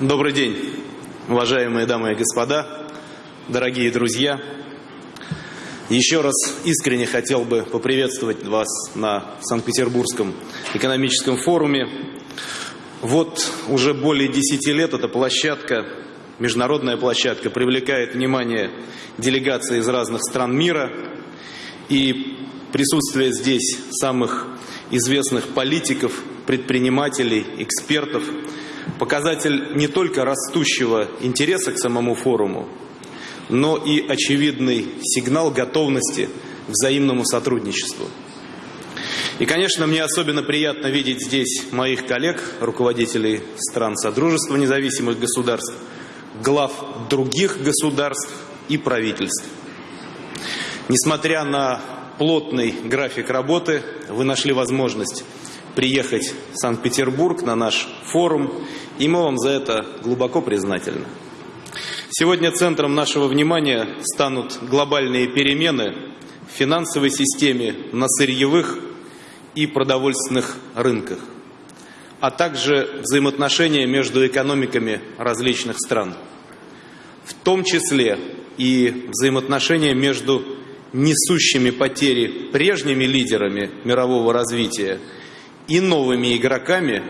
Добрый день, уважаемые дамы и господа, дорогие друзья. Еще раз искренне хотел бы поприветствовать вас на Санкт-Петербургском экономическом форуме. Вот уже более 10 лет эта площадка, международная площадка, привлекает внимание делегаций из разных стран мира. И присутствие здесь самых известных политиков, предпринимателей, экспертов – показатель не только растущего интереса к самому форуму, но и очевидный сигнал готовности взаимному сотрудничеству. И, конечно, мне особенно приятно видеть здесь моих коллег, руководителей стран Содружества независимых государств, глав других государств и правительств. Несмотря на плотный график работы, вы нашли возможность приехать в Санкт-Петербург на наш форум, и мы вам за это глубоко признательны. Сегодня центром нашего внимания станут глобальные перемены в финансовой системе, на сырьевых и продовольственных рынках, а также взаимоотношения между экономиками различных стран, в том числе и взаимоотношения между несущими потери прежними лидерами мирового развития и новыми игроками,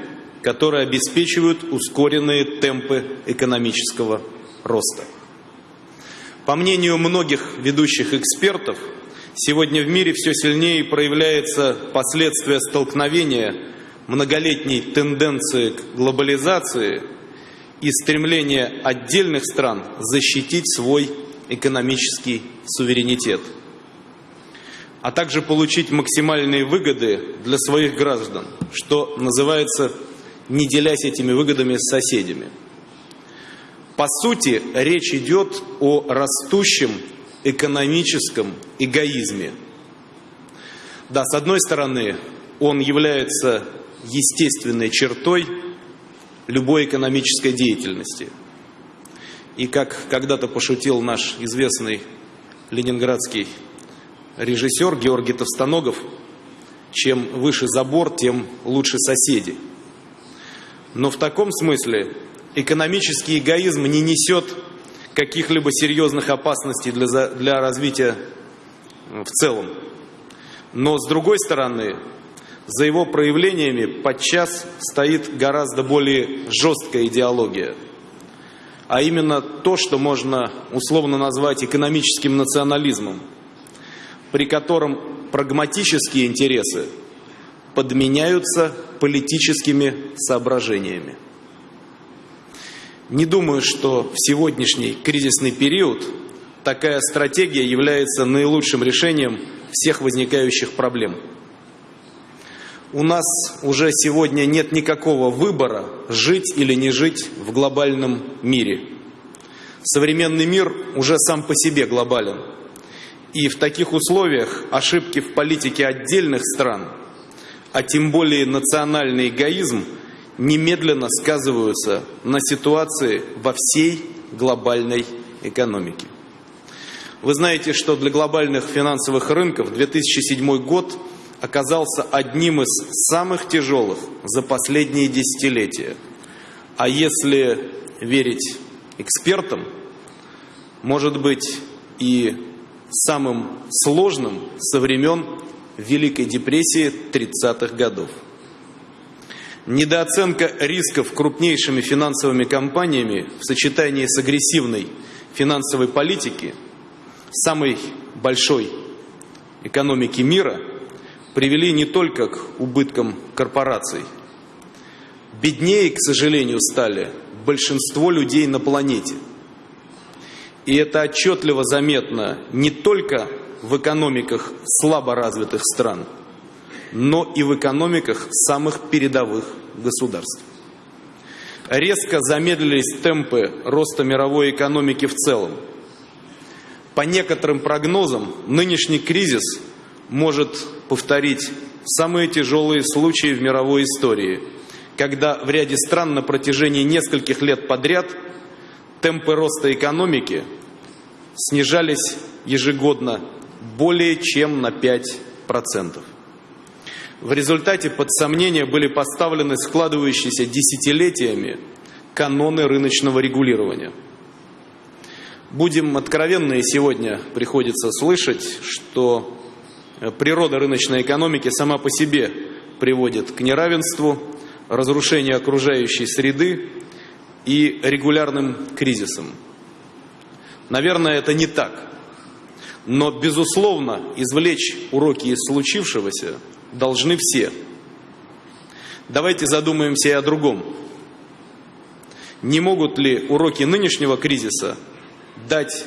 которые обеспечивают ускоренные темпы экономического роста. По мнению многих ведущих экспертов, сегодня в мире все сильнее проявляется последствия столкновения многолетней тенденции к глобализации и стремления отдельных стран защитить свой экономический суверенитет – а также получить максимальные выгоды для своих граждан, что называется, не делясь этими выгодами с соседями. По сути, речь идет о растущем экономическом эгоизме. Да, с одной стороны, он является естественной чертой любой экономической деятельности. И как когда-то пошутил наш известный ленинградский режиссер Георгий Товстоногов, чем выше забор, тем лучше соседи. Но в таком смысле экономический эгоизм не несет каких-либо серьезных опасностей для, для развития в целом. Но с другой стороны, за его проявлениями подчас стоит гораздо более жесткая идеология, а именно то, что можно условно назвать экономическим национализмом – при котором прагматические интересы подменяются политическими соображениями. Не думаю, что в сегодняшний кризисный период такая стратегия является наилучшим решением всех возникающих проблем. У нас уже сегодня нет никакого выбора, жить или не жить в глобальном мире. Современный мир уже сам по себе глобален – и в таких условиях ошибки в политике отдельных стран, а тем более национальный эгоизм, немедленно сказываются на ситуации во всей глобальной экономике. Вы знаете, что для глобальных финансовых рынков 2007 год оказался одним из самых тяжелых за последние десятилетия. А если верить экспертам, может быть и самым сложным со времен Великой депрессии 30-х годов. Недооценка рисков крупнейшими финансовыми компаниями в сочетании с агрессивной финансовой политики самой большой экономики мира привели не только к убыткам корпораций. Беднее, к сожалению, стали большинство людей на планете – и это отчетливо заметно не только в экономиках слабо развитых стран, но и в экономиках самых передовых государств. Резко замедлились темпы роста мировой экономики в целом. По некоторым прогнозам, нынешний кризис может повторить самые тяжелые случаи в мировой истории, когда в ряде стран на протяжении нескольких лет подряд – темпы роста экономики снижались ежегодно более чем на 5%. В результате под сомнение были поставлены складывающиеся десятилетиями каноны рыночного регулирования. Будем откровенны, сегодня приходится слышать, что природа рыночной экономики сама по себе приводит к неравенству, разрушению окружающей среды и регулярным кризисам. Наверное, это не так. Но, безусловно, извлечь уроки из случившегося должны все. Давайте задумаемся и о другом. Не могут ли уроки нынешнего кризиса дать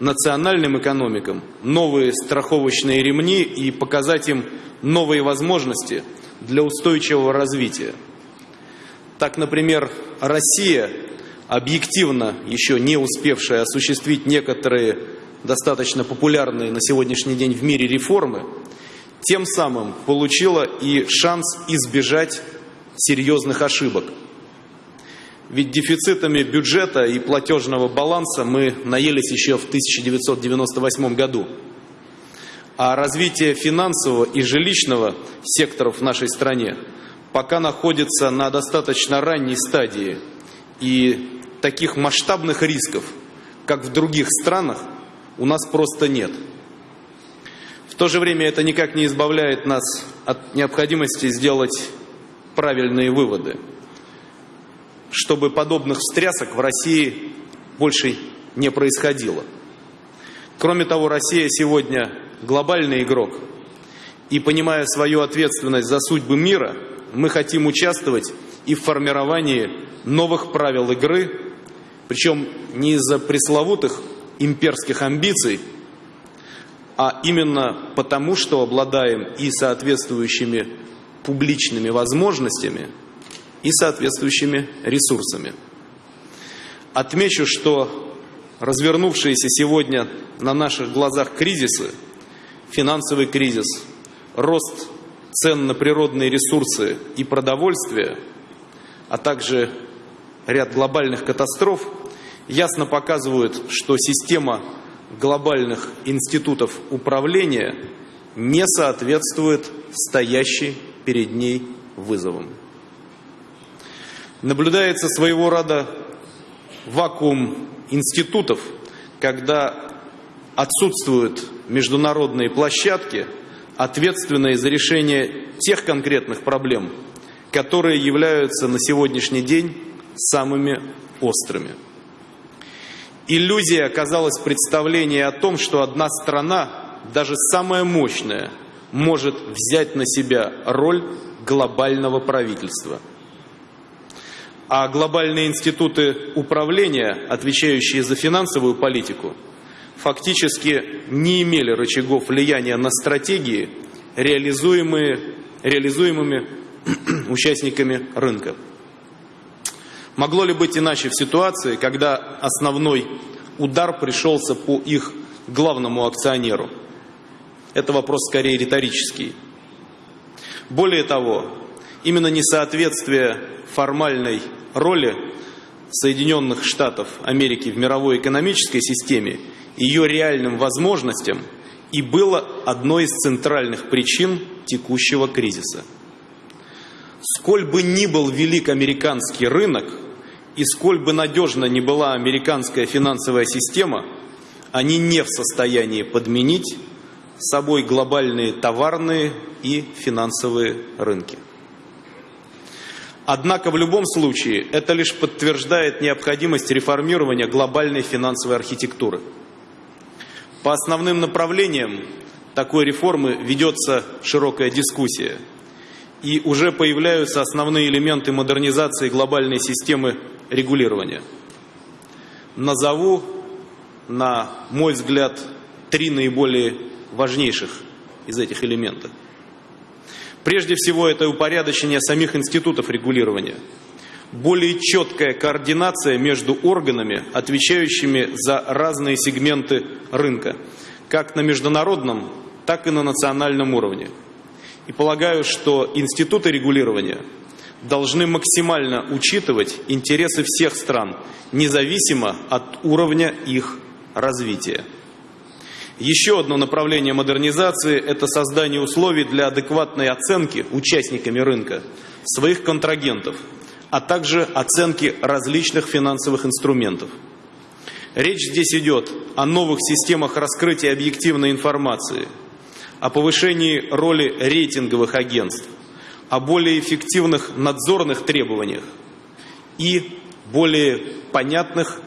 национальным экономикам новые страховочные ремни и показать им новые возможности для устойчивого развития? Так, например, Россия, объективно еще не успевшая осуществить некоторые достаточно популярные на сегодняшний день в мире реформы, тем самым получила и шанс избежать серьезных ошибок. Ведь дефицитами бюджета и платежного баланса мы наелись еще в 1998 году. А развитие финансового и жилищного секторов в нашей стране пока находится на достаточно ранней стадии. И таких масштабных рисков, как в других странах, у нас просто нет. В то же время это никак не избавляет нас от необходимости сделать правильные выводы, чтобы подобных встрясок в России больше не происходило. Кроме того, Россия сегодня глобальный игрок, и понимая свою ответственность за судьбы мира, мы хотим участвовать и в формировании новых правил игры, причем не из-за пресловутых имперских амбиций, а именно потому, что обладаем и соответствующими публичными возможностями, и соответствующими ресурсами. Отмечу, что развернувшиеся сегодня на наших глазах кризисы, финансовый кризис, рост цен на природные ресурсы и продовольствие, а также ряд глобальных катастроф ясно показывают, что система глобальных институтов управления не соответствует стоящей перед ней вызовам. Наблюдается своего рода вакуум институтов, когда отсутствуют международные площадки, ответственные за решение тех конкретных проблем, которые являются на сегодняшний день самыми острыми. Иллюзия оказалась представление о том, что одна страна, даже самая мощная, может взять на себя роль глобального правительства. А глобальные институты управления, отвечающие за финансовую политику, фактически не имели рычагов влияния на стратегии, реализуемые, реализуемыми участниками рынка. Могло ли быть иначе в ситуации, когда основной удар пришелся по их главному акционеру? Это вопрос скорее риторический. Более того, именно несоответствие формальной роли Соединенных Штатов Америки в мировой экономической системе ее реальным возможностям и было одной из центральных причин текущего кризиса. Сколь бы ни был велик американский рынок, и сколь бы надежна ни была американская финансовая система, они не в состоянии подменить собой глобальные товарные и финансовые рынки. Однако в любом случае это лишь подтверждает необходимость реформирования глобальной финансовой архитектуры. По основным направлениям такой реформы ведется широкая дискуссия. И уже появляются основные элементы модернизации глобальной системы регулирования. Назову, на мой взгляд, три наиболее важнейших из этих элементов. Прежде всего, это упорядочение самих институтов регулирования, более четкая координация между органами, отвечающими за разные сегменты рынка, как на международном, так и на национальном уровне. И полагаю, что институты регулирования должны максимально учитывать интересы всех стран, независимо от уровня их развития. Еще одно направление модернизации – это создание условий для адекватной оценки участниками рынка своих контрагентов, а также оценки различных финансовых инструментов. Речь здесь идет о новых системах раскрытия объективной информации, о повышении роли рейтинговых агентств, о более эффективных надзорных требованиях и более понятных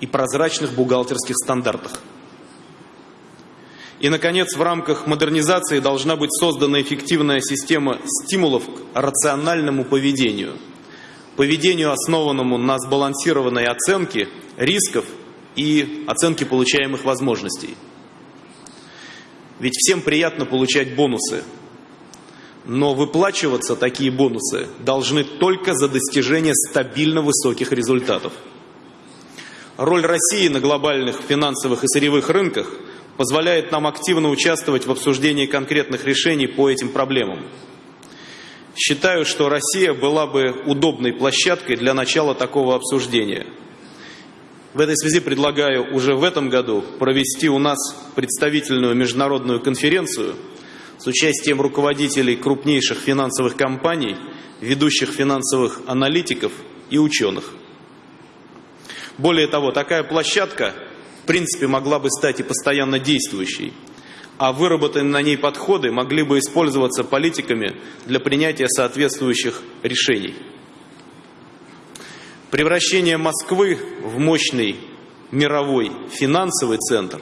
и прозрачных бухгалтерских стандартах. И, наконец, в рамках модернизации должна быть создана эффективная система стимулов к рациональному поведению. Поведению, основанному на сбалансированной оценке рисков и оценке получаемых возможностей. Ведь всем приятно получать бонусы, но выплачиваться такие бонусы должны только за достижение стабильно высоких результатов. Роль России на глобальных финансовых и сырьевых рынках – позволяет нам активно участвовать в обсуждении конкретных решений по этим проблемам. Считаю, что Россия была бы удобной площадкой для начала такого обсуждения. В этой связи предлагаю уже в этом году провести у нас представительную международную конференцию с участием руководителей крупнейших финансовых компаний, ведущих финансовых аналитиков и ученых. Более того, такая площадка принципе могла бы стать и постоянно действующей, а выработанные на ней подходы могли бы использоваться политиками для принятия соответствующих решений. Превращение Москвы в мощный мировой финансовый центр,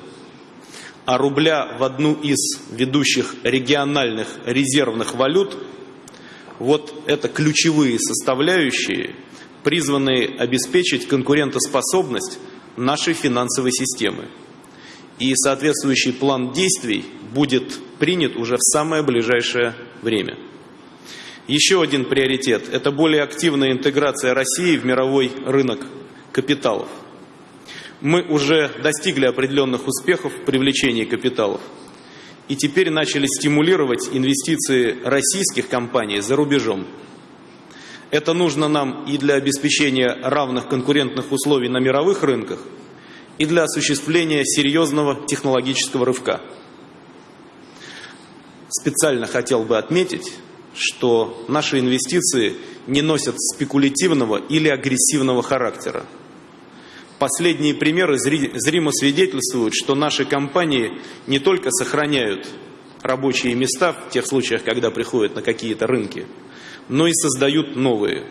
а рубля в одну из ведущих региональных резервных валют – вот это ключевые составляющие, призванные обеспечить конкурентоспособность нашей финансовой системы. И соответствующий план действий будет принят уже в самое ближайшее время. Еще один приоритет – это более активная интеграция России в мировой рынок капиталов. Мы уже достигли определенных успехов в привлечении капиталов и теперь начали стимулировать инвестиции российских компаний за рубежом. Это нужно нам и для обеспечения равных конкурентных условий на мировых рынках, и для осуществления серьезного технологического рывка. Специально хотел бы отметить, что наши инвестиции не носят спекулятивного или агрессивного характера. Последние примеры зримо свидетельствуют, что наши компании не только сохраняют рабочие места в тех случаях, когда приходят на какие-то рынки, но и создают новые.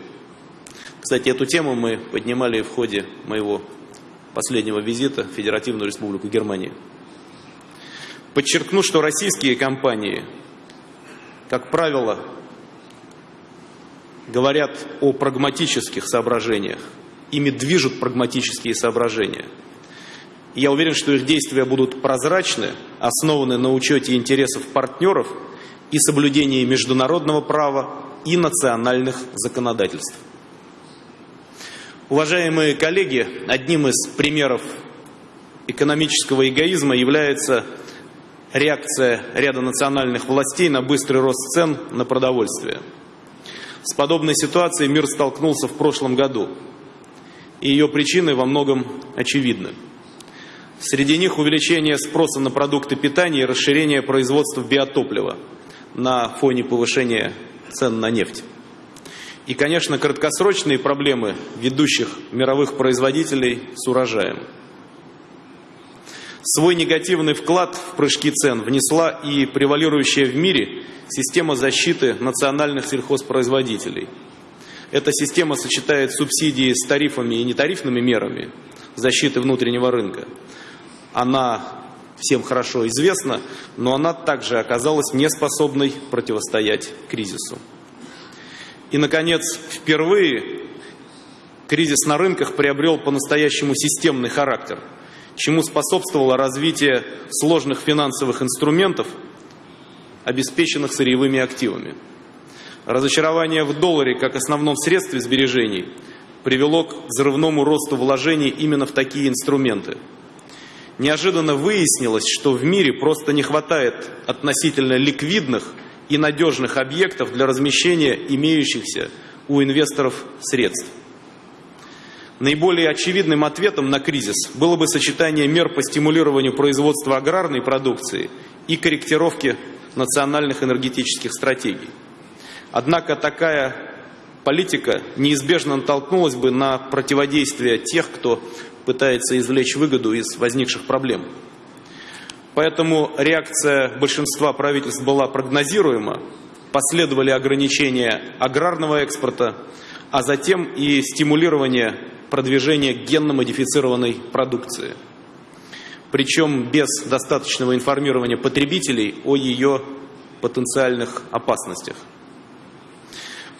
Кстати, эту тему мы поднимали в ходе моего последнего визита в Федеративную Республику Германии. Подчеркну, что российские компании, как правило, говорят о прагматических соображениях. Ими движут прагматические соображения. Я уверен, что их действия будут прозрачны, основаны на учете интересов партнеров и соблюдении международного права и национальных законодательств. Уважаемые коллеги, одним из примеров экономического эгоизма является реакция ряда национальных властей на быстрый рост цен на продовольствие. С подобной ситуацией мир столкнулся в прошлом году, и ее причины во многом очевидны. Среди них увеличение спроса на продукты питания и расширение производства биотоплива на фоне повышения цен на нефть. И, конечно, краткосрочные проблемы ведущих мировых производителей с урожаем. Свой негативный вклад в прыжки цен внесла и превалирующая в мире система защиты национальных сельхозпроизводителей. Эта система сочетает субсидии с тарифами и нетарифными мерами защиты внутреннего рынка. Она всем хорошо известна, но она также оказалась неспособной противостоять кризису. И, наконец, впервые кризис на рынках приобрел по-настоящему системный характер, чему способствовало развитие сложных финансовых инструментов, обеспеченных сырьевыми активами. Разочарование в долларе как основном средстве сбережений привело к взрывному росту вложений именно в такие инструменты – неожиданно выяснилось, что в мире просто не хватает относительно ликвидных и надежных объектов для размещения имеющихся у инвесторов средств. Наиболее очевидным ответом на кризис было бы сочетание мер по стимулированию производства аграрной продукции и корректировки национальных энергетических стратегий. Однако такая политика неизбежно натолкнулась бы на противодействие тех, кто пытается извлечь выгоду из возникших проблем. Поэтому реакция большинства правительств была прогнозируема, последовали ограничения аграрного экспорта, а затем и стимулирование продвижения генно-модифицированной продукции. Причем без достаточного информирования потребителей о ее потенциальных опасностях.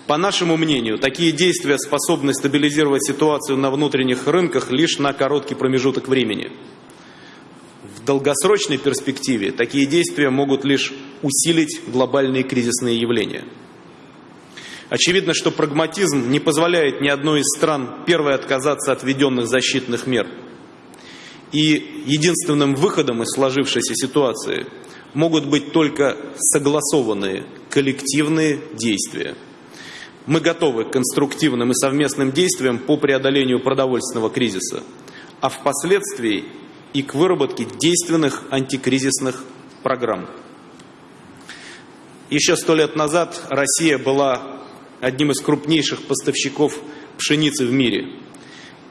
По нашему мнению, такие действия способны стабилизировать ситуацию на внутренних рынках лишь на короткий промежуток времени. В долгосрочной перспективе такие действия могут лишь усилить глобальные кризисные явления. Очевидно, что прагматизм не позволяет ни одной из стран первой отказаться от введенных защитных мер. И единственным выходом из сложившейся ситуации могут быть только согласованные коллективные действия – мы готовы к конструктивным и совместным действиям по преодолению продовольственного кризиса, а впоследствии и к выработке действенных антикризисных программ. Еще сто лет назад Россия была одним из крупнейших поставщиков пшеницы в мире.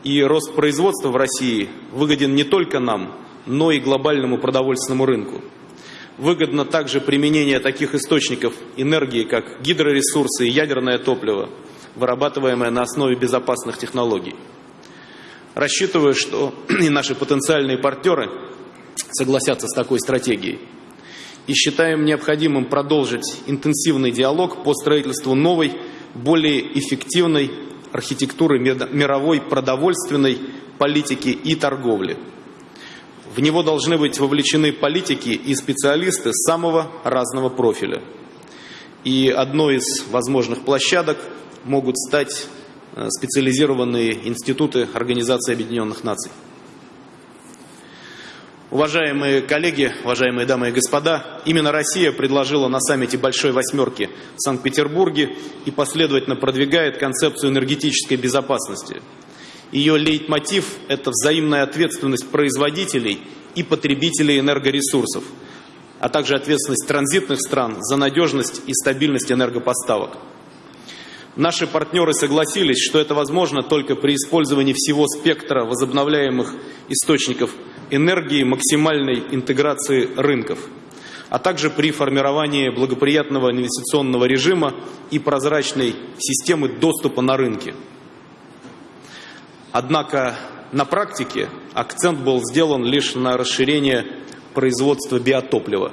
И рост производства в России выгоден не только нам, но и глобальному продовольственному рынку. Выгодно также применение таких источников энергии, как гидроресурсы и ядерное топливо, вырабатываемое на основе безопасных технологий. Рассчитываю, что и наши потенциальные партнеры согласятся с такой стратегией. И считаем необходимым продолжить интенсивный диалог по строительству новой, более эффективной архитектуры мировой продовольственной политики и торговли – в него должны быть вовлечены политики и специалисты самого разного профиля. И одной из возможных площадок могут стать э, специализированные институты Организации Объединенных Наций. Уважаемые коллеги, уважаемые дамы и господа, именно Россия предложила на саммите Большой Восьмерки в Санкт-Петербурге и последовательно продвигает концепцию энергетической безопасности – ее лейтмотив – это взаимная ответственность производителей и потребителей энергоресурсов, а также ответственность транзитных стран за надежность и стабильность энергопоставок. Наши партнеры согласились, что это возможно только при использовании всего спектра возобновляемых источников энергии, максимальной интеграции рынков, а также при формировании благоприятного инвестиционного режима и прозрачной системы доступа на рынки – Однако на практике акцент был сделан лишь на расширение производства биотоплива.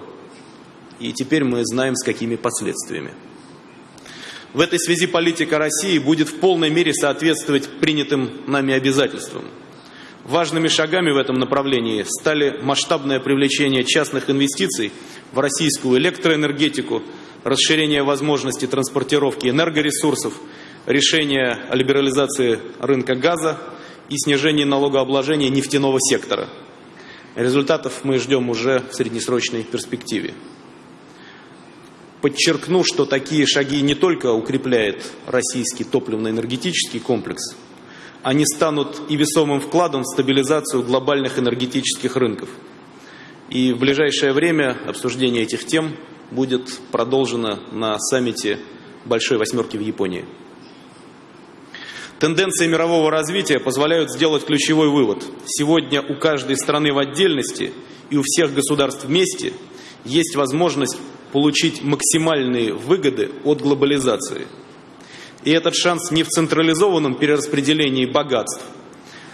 И теперь мы знаем, с какими последствиями. В этой связи политика России будет в полной мере соответствовать принятым нами обязательствам. Важными шагами в этом направлении стали масштабное привлечение частных инвестиций в российскую электроэнергетику, расширение возможностей транспортировки энергоресурсов, решение о либерализации рынка газа и снижение налогообложения нефтяного сектора. Результатов мы ждем уже в среднесрочной перспективе. Подчеркну, что такие шаги не только укрепляют российский топливно-энергетический комплекс, они станут и весомым вкладом в стабилизацию глобальных энергетических рынков. И в ближайшее время обсуждение этих тем будет продолжено на саммите Большой Восьмерки в Японии. Тенденции мирового развития позволяют сделать ключевой вывод. Сегодня у каждой страны в отдельности и у всех государств вместе есть возможность получить максимальные выгоды от глобализации. И этот шанс не в централизованном перераспределении богатств,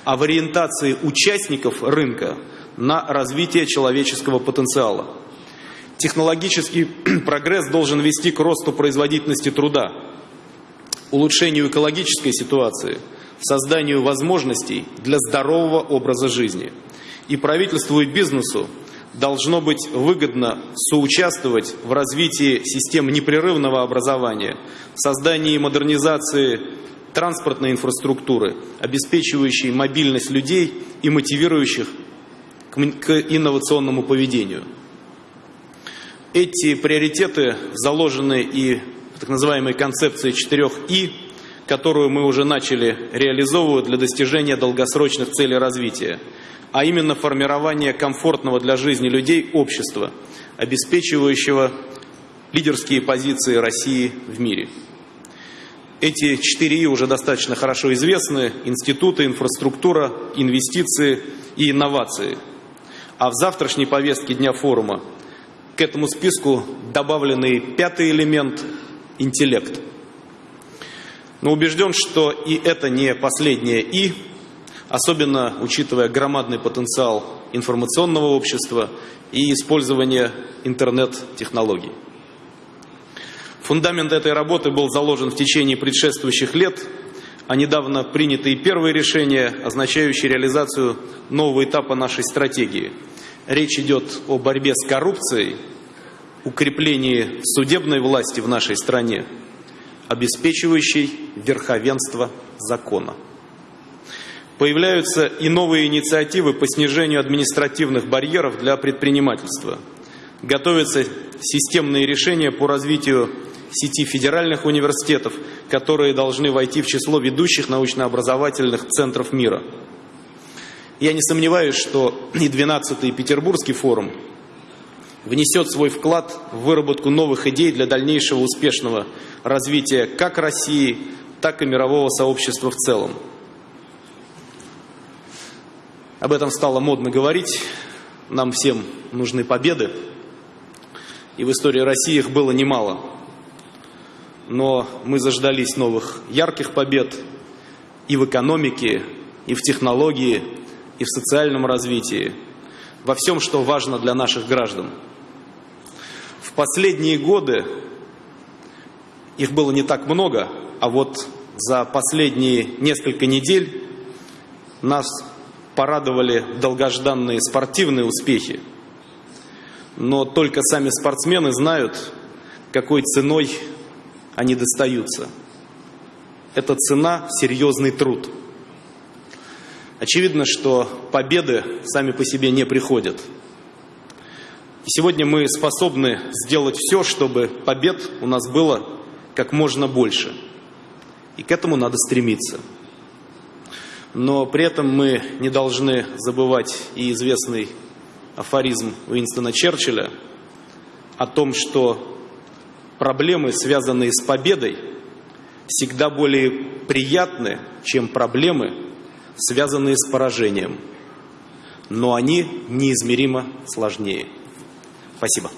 а в ориентации участников рынка на развитие человеческого потенциала. Технологический прогресс должен вести к росту производительности труда, улучшению экологической ситуации, созданию возможностей для здорового образа жизни. И правительству и бизнесу должно быть выгодно соучаствовать в развитии систем непрерывного образования, создании и модернизации транспортной инфраструктуры, обеспечивающей мобильность людей и мотивирующих к инновационному поведению. Эти приоритеты заложены и так называемой концепции 4 И, которую мы уже начали реализовывать для достижения долгосрочных целей развития, а именно формирование комфортного для жизни людей общества, обеспечивающего лидерские позиции России в мире. Эти четыре И уже достаточно хорошо известны. Институты, инфраструктура, инвестиции и инновации. А в завтрашней повестке Дня форума к этому списку добавленный пятый элемент – интеллект. Но убежден, что и это не последнее «и», особенно учитывая громадный потенциал информационного общества и использование интернет-технологий. Фундамент этой работы был заложен в течение предшествующих лет, а недавно принятые первые решения, означающие реализацию нового этапа нашей стратегии. Речь идет о борьбе с коррупцией, укреплении судебной власти в нашей стране, обеспечивающей верховенство закона. Появляются и новые инициативы по снижению административных барьеров для предпринимательства. Готовятся системные решения по развитию сети федеральных университетов, которые должны войти в число ведущих научно-образовательных центров мира. Я не сомневаюсь, что и 12-й Петербургский форум внесет свой вклад в выработку новых идей для дальнейшего успешного развития как России, так и мирового сообщества в целом. Об этом стало модно говорить. Нам всем нужны победы. И в истории России их было немало. Но мы заждались новых ярких побед и в экономике, и в технологии, и в социальном развитии, во всем, что важно для наших граждан. Последние годы их было не так много, а вот за последние несколько недель нас порадовали долгожданные спортивные успехи. Но только сами спортсмены знают, какой ценой они достаются. Это цена – серьезный труд. Очевидно, что победы сами по себе не приходят. Сегодня мы способны сделать все, чтобы побед у нас было как можно больше. И к этому надо стремиться но при этом мы не должны забывать и известный афоризм Уинстона Черчилля о том, что проблемы, связанные с победой, всегда более приятны, чем проблемы, связанные с поражением. Но они неизмеримо сложнее. Спасибо.